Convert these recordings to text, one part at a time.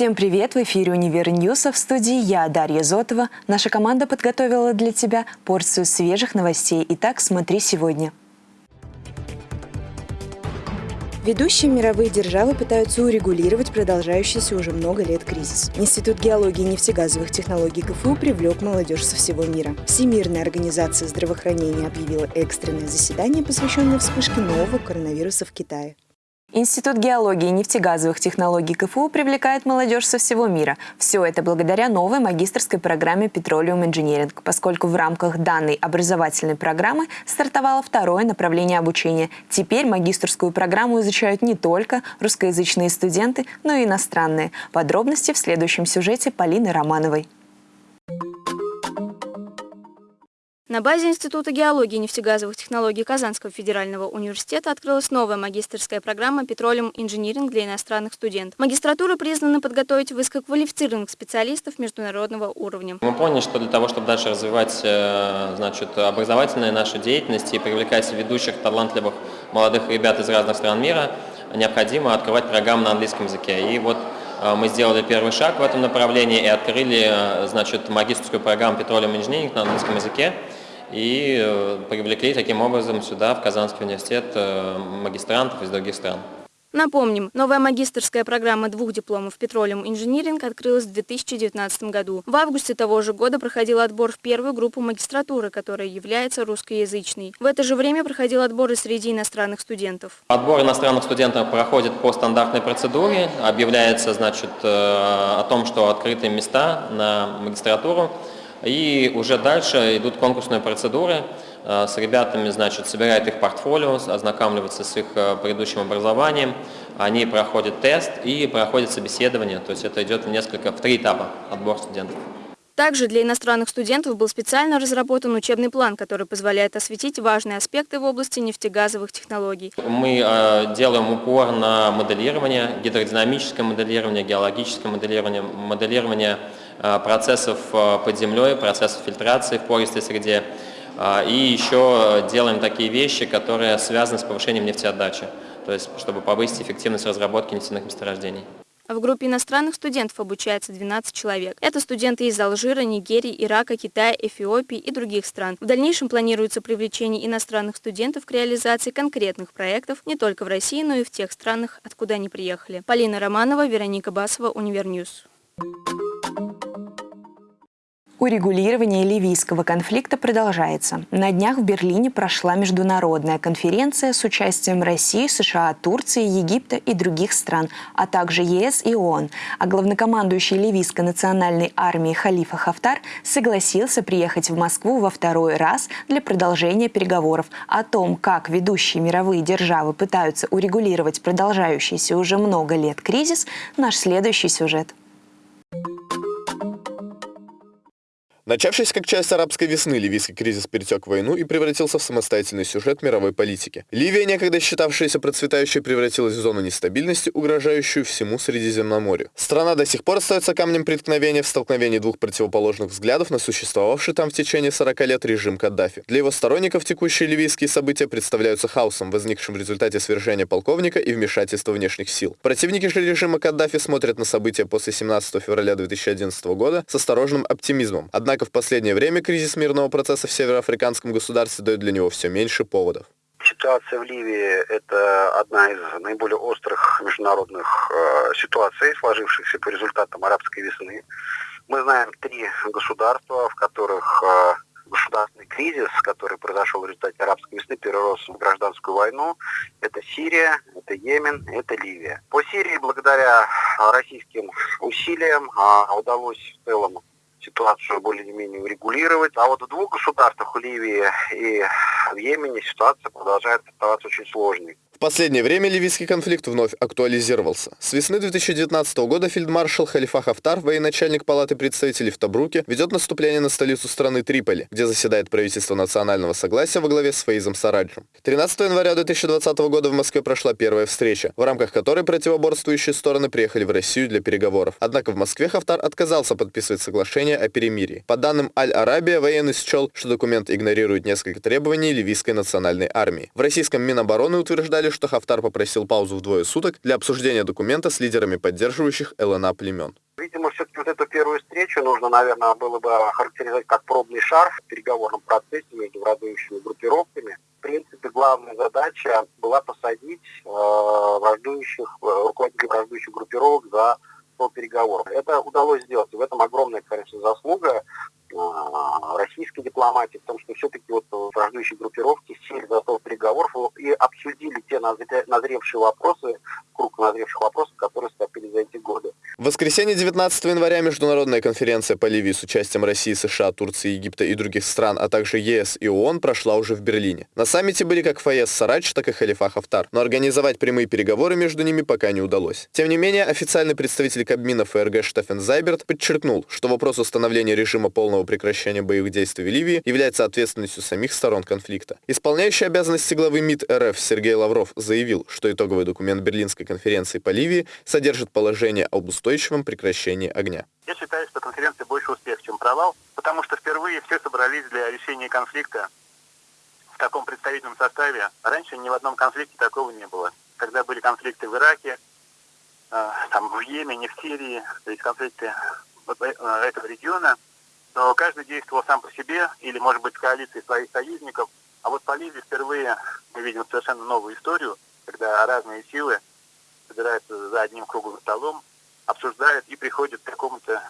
Всем привет! В эфире «Универ Ньюса» в студии я, Дарья Зотова. Наша команда подготовила для тебя порцию свежих новостей. Итак, смотри сегодня. Ведущие мировые державы пытаются урегулировать продолжающийся уже много лет кризис. Институт геологии и нефтегазовых технологий КФУ привлек молодежь со всего мира. Всемирная организация здравоохранения объявила экстренное заседание, посвященное вспышке нового коронавируса в Китае. Институт геологии и нефтегазовых технологий КФУ привлекает молодежь со всего мира. Все это благодаря новой магистрской программе Petroleum Engineering, поскольку в рамках данной образовательной программы стартовало второе направление обучения. Теперь магистрскую программу изучают не только русскоязычные студенты, но и иностранные. Подробности в следующем сюжете Полины Романовой. На базе Института геологии и нефтегазовых технологий Казанского федерального университета открылась новая магистрская программа «Петролиум инжиниринг» для иностранных студентов. Магистратура признана подготовить высококвалифицированных специалистов международного уровня. Мы поняли, что для того, чтобы дальше развивать э, значит, образовательную нашу деятельность и привлекать ведущих, талантливых молодых ребят из разных стран мира, необходимо открывать программы на английском языке. И вот э, мы сделали первый шаг в этом направлении и открыли э, значит, магистрскую программу «Петролиум инжиниринг» на английском языке и э, привлекли таким образом сюда, в Казанский университет, э, магистрантов из других стран. Напомним, новая магистрская программа двух дипломов «Петролиум инжиниринг» открылась в 2019 году. В августе того же года проходил отбор в первую группу магистратуры, которая является русскоязычной. В это же время проходил отбор и среди иностранных студентов. Отбор иностранных студентов проходит по стандартной процедуре. Объявляется значит, э, о том, что открыты места на магистратуру. И уже дальше идут конкурсные процедуры. Э, с ребятами, значит, собирают их портфолио, ознакомливаются с их э, предыдущим образованием. Они проходят тест и проходят собеседование. То есть это идет в несколько, в три этапа отбор студентов. Также для иностранных студентов был специально разработан учебный план, который позволяет осветить важные аспекты в области нефтегазовых технологий. Мы э, делаем упор на моделирование, гидродинамическое моделирование, геологическое моделирование, моделирование процессов э, под землей, процессов фильтрации в пористой среде. Э, и еще делаем такие вещи, которые связаны с повышением нефтеотдачи, то есть чтобы повысить эффективность разработки нефтяных месторождений. В группе иностранных студентов обучается 12 человек. Это студенты из Алжира, Нигерии, Ирака, Китая, Эфиопии и других стран. В дальнейшем планируется привлечение иностранных студентов к реализации конкретных проектов не только в России, но и в тех странах, откуда они приехали. Полина Романова, Вероника Басова, UNIVER News. Урегулирование ливийского конфликта продолжается. На днях в Берлине прошла международная конференция с участием России, США, Турции, Египта и других стран, а также ЕС и ООН. А главнокомандующий ливийской национальной армии Халифа Хафтар согласился приехать в Москву во второй раз для продолжения переговоров. О том, как ведущие мировые державы пытаются урегулировать продолжающийся уже много лет кризис, наш следующий сюжет. Начавшись как часть арабской весны, ливийский кризис перетек в войну и превратился в самостоятельный сюжет мировой политики. Ливия, некогда считавшаяся процветающей, превратилась в зону нестабильности, угрожающую всему Средиземноморью. Страна до сих пор остается камнем преткновения в столкновении двух противоположных взглядов на существовавший там в течение 40 лет режим Каддафи. Для его сторонников текущие ливийские события представляются хаосом, возникшим в результате свержения полковника и вмешательства внешних сил. Противники же режима Каддафи смотрят на события после 17 февраля 2011 года с осторожным оптимизмом. Однако Однако в последнее время кризис мирного процесса в североафриканском государстве дает для него все меньше поводов. Ситуация в Ливии – это одна из наиболее острых международных э, ситуаций, сложившихся по результатам арабской весны. Мы знаем три государства, в которых э, государственный кризис, который произошел в результате арабской весны, перерос в гражданскую войну. Это Сирия, это Йемен, это Ливия. По Сирии благодаря российским усилиям а, удалось в целом ситуацию более-менее урегулировать. А вот в двух государствах, в Ливии и в Йемене, ситуация продолжает оставаться очень сложной последнее время ливийский конфликт вновь актуализировался. С весны 2019 года фельдмаршал Халифа Хафтар, военачальник Палаты представителей в Табруке, ведет наступление на столицу страны Триполи, где заседает правительство национального согласия во главе с Фаизом Сараджем. 13 января 2020 года в Москве прошла первая встреча, в рамках которой противоборствующие стороны приехали в Россию для переговоров. Однако в Москве Хафтар отказался подписывать соглашение о перемирии. По данным Аль-Арабия, военный счел, что документ игнорирует несколько требований ливийской национальной армии. В российском Минобороны утверждали, сообщили, что Хафтар попросил паузу в двое суток для обсуждения документа с лидерами поддерживающих ЛНА племен. Видимо, все-таки вот эту первую встречу нужно, наверное, было бы охарактеризовать как пробный шар в переговорном процессе между враждующими группировками. В принципе, главная задача была посадить э, враждующих, э, руководителей враждующих группировок за стол переговоров. Это удалось сделать. И в этом огромная, конечно, заслуга российской дипломатии, в том, что все-таки вот враждующие группировки сели за стол переговоров и обсудили те назревшие вопросы, круг назревших вопросов, которые скопили за эти годы. В воскресенье 19 января международная конференция по Ливии с участием России, США, Турции, Египта и других стран, а также ЕС и ООН прошла уже в Берлине. На саммите были как Фаез Сарач, так и Халифа Хафтар, но организовать прямые переговоры между ними пока не удалось. Тем не менее, официальный представитель Кабмина ФРГ Штефен Зайберт подчеркнул, что вопрос установления режима полного прекращения боевых действий в Ливии является ответственностью самих сторон конфликта. Исполняющий обязанности главы МИД РФ Сергей Лавров заявил, что итоговый документ Берлинской конференции по Ливии содержит положение об устойчивом прекращении огня. Я считаю, что конференция больше успех, чем провал, потому что впервые все собрались для решения конфликта в таком представительном составе. Раньше ни в одном конфликте такого не было. Когда были конфликты в Ираке, э, там, в Йемене, в Сирии, то есть конфликты э, этого региона, то каждый действовал сам по себе или, может быть, в коалиции своих союзников. А вот по Ливии впервые мы видим совершенно новую историю, когда разные силы собираются за одним круглым столом, обсуждают и приходят к какому-то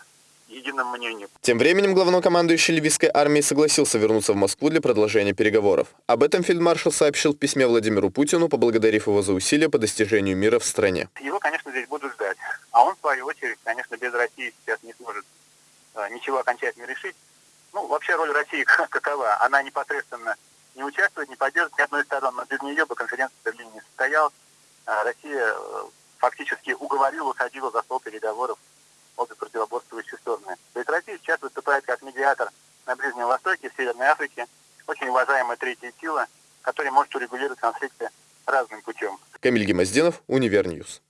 единому мнению. Тем временем главнокомандующий ливийской армии согласился вернуться в Москву для продолжения переговоров. Об этом фельдмаршал сообщил в письме Владимиру Путину, поблагодарив его за усилия по достижению мира в стране. Его, конечно, здесь будут ждать. А он, в свою очередь, конечно, без России сейчас не сможет э, ничего окончательно решить. Ну, вообще роль России какова? Она непосредственно не участвует, не поддерживает ни одной стороны, без нее бы конференция в Берлине не состоялась. А Россия э, фактически уговорила, усадила за стол переговоров обе противоборствующие стороны. То есть Россия сейчас выступает как медиатор на Ближнем Востоке, в Северной Африке, очень уважаемая третья сила, которая может урегулировать конфликты разным путем. Камиль Гемоздинов, UNIVER News.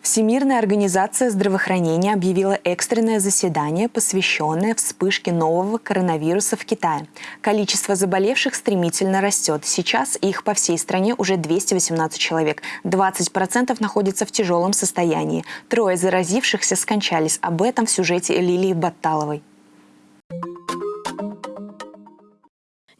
Всемирная организация здравоохранения объявила экстренное заседание, посвященное вспышке нового коронавируса в Китае. Количество заболевших стремительно растет. Сейчас их по всей стране уже 218 человек. 20% находятся в тяжелом состоянии. Трое заразившихся скончались. Об этом в сюжете Лилии Батталовой.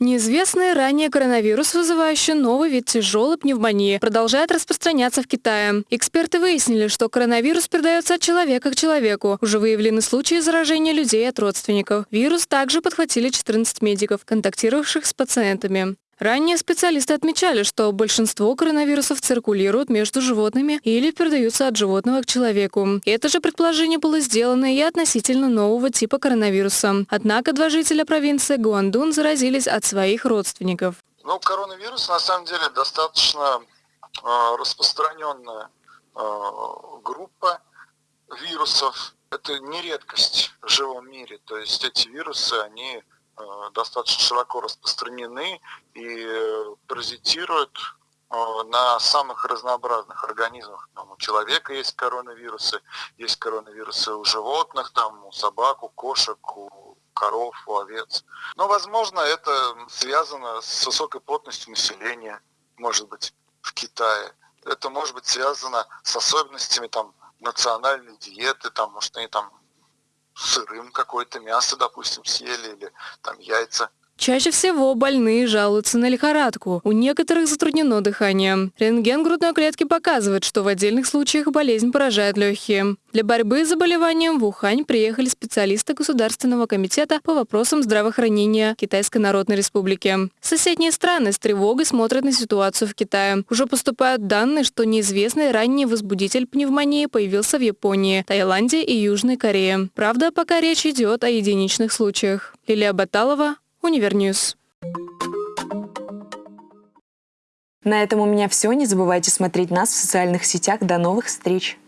Неизвестный ранее коронавирус, вызывающий новый вид тяжелой пневмонии, продолжает распространяться в Китае. Эксперты выяснили, что коронавирус передается от человека к человеку. Уже выявлены случаи заражения людей от родственников. Вирус также подхватили 14 медиков, контактировавших с пациентами. Ранее специалисты отмечали, что большинство коронавирусов циркулируют между животными или передаются от животного к человеку. Это же предположение было сделано и относительно нового типа коронавируса. Однако два жителя провинции Гуандун заразились от своих родственников. Ну, коронавирус на самом деле достаточно э, распространенная э, группа вирусов. Это не редкость в живом мире. То есть эти вирусы, они достаточно широко распространены и э, паразитируют э, на самых разнообразных организмах. Там у человека есть коронавирусы, есть коронавирусы у животных, там у собак, у кошек, у коров, у овец. Но, возможно, это связано с высокой плотностью населения, может быть, в Китае. Это может быть связано с особенностями там национальной диеты, там, может, они там сырым какое-то мясо, допустим, съели или там яйца. Чаще всего больные жалуются на лихорадку. У некоторых затруднено дыхание. Рентген грудной клетки показывает, что в отдельных случаях болезнь поражает легкие. Для борьбы с заболеванием в Ухань приехали специалисты Государственного комитета по вопросам здравоохранения Китайской Народной Республики. Соседние страны с тревогой смотрят на ситуацию в Китае. Уже поступают данные, что неизвестный ранний возбудитель пневмонии появился в Японии, Таиланде и Южной Корее. Правда, пока речь идет о единичных случаях. Лилия Баталова, UNIVER News. На этом у меня все. Не забывайте смотреть нас в социальных сетях. До новых встреч!